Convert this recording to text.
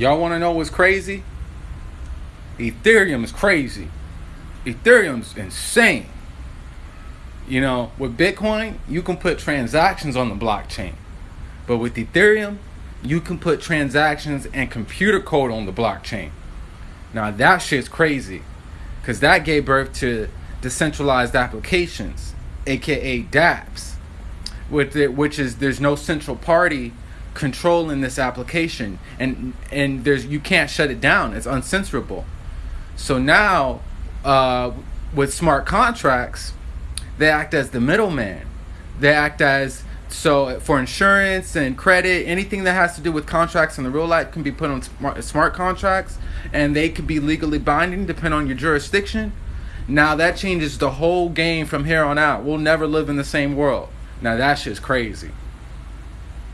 Y'all want to know what's crazy? Ethereum is crazy. Ethereum's insane. You know, with Bitcoin, you can put transactions on the blockchain. But with Ethereum, you can put transactions and computer code on the blockchain. Now that shit's crazy. Cause that gave birth to decentralized applications, aka dApps. With it, which is there's no central party controlling this application and and there's you can't shut it down. It's uncensorable. So now uh, with smart contracts, they act as the middleman. They act as so for insurance and credit, anything that has to do with contracts in the real life can be put on smart, smart contracts, and they could be legally binding depending on your jurisdiction. Now that changes the whole game from here on out. We'll never live in the same world. Now that shit's crazy.